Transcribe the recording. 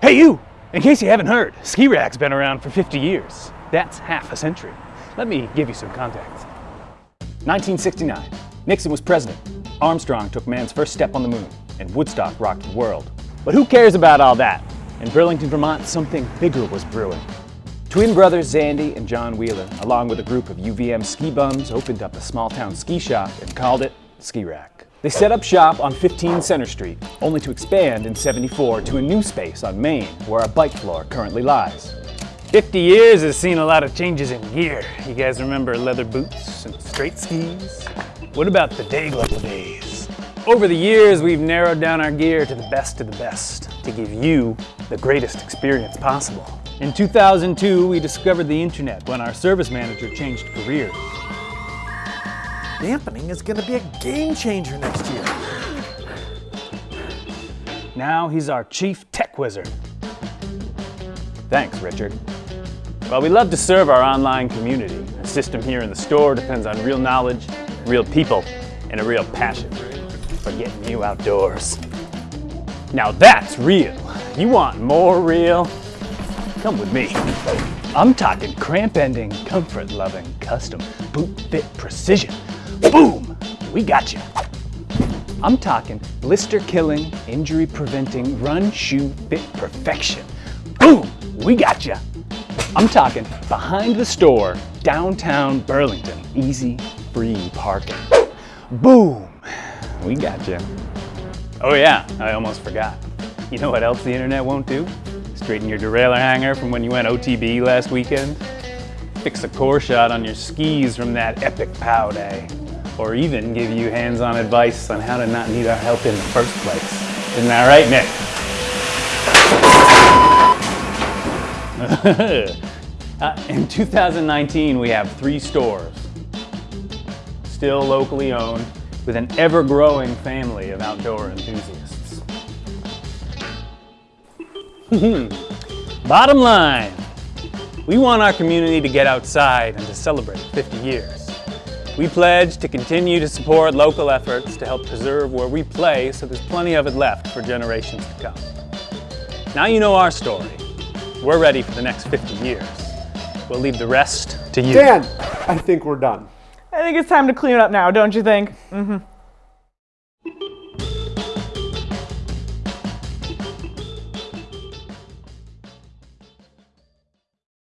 Hey you! In case you haven't heard, ski rack's been around for 50 years. That's half a century. Let me give you some context. 1969, Nixon was president. Armstrong took man's first step on the moon, and Woodstock rocked the world. But who cares about all that? In Burlington, Vermont, something bigger was brewing. Twin brothers Zandy and John Wheeler, along with a group of UVM ski bums, opened up a small town ski shop and called it Ski Rack. They set up shop on 15 Center Street, only to expand in 74 to a new space on Main, where our bike floor currently lies. 50 years has seen a lot of changes in gear. You guys remember leather boots and straight skis? What about the day glow days? Over the years, we've narrowed down our gear to the best of the best to give you the greatest experience possible. In 2002, we discovered the internet when our service manager changed careers. Dampening is gonna be a game changer next year. Now he's our chief tech wizard. Thanks, Richard. Well, we love to serve our online community. The system here in the store depends on real knowledge, real people, and a real passion for getting you outdoors. Now that's real. You want more real? Come with me. I'm talking cramp ending, comfort loving, custom, boot fit precision. Boom! We got you. I'm talking blister killing, injury preventing, run shoe fit perfection. Boom! We got you. I'm talking behind the store, downtown Burlington, easy, free parking. Boom! We got you. Oh yeah, I almost forgot. You know what else the internet won't do? Straighten your derailleur hanger from when you went OTB last weekend. Fix a core shot on your skis from that epic POW day or even give you hands-on advice on how to not need our help in the first place. Isn't that right, Nick? uh, in 2019, we have three stores, still locally owned, with an ever-growing family of outdoor enthusiasts. Bottom line, we want our community to get outside and to celebrate 50 years. We pledge to continue to support local efforts to help preserve where we play so there's plenty of it left for generations to come. Now you know our story. We're ready for the next 50 years. We'll leave the rest to you. Dan, I think we're done. I think it's time to clean up now, don't you think? Mm-hmm.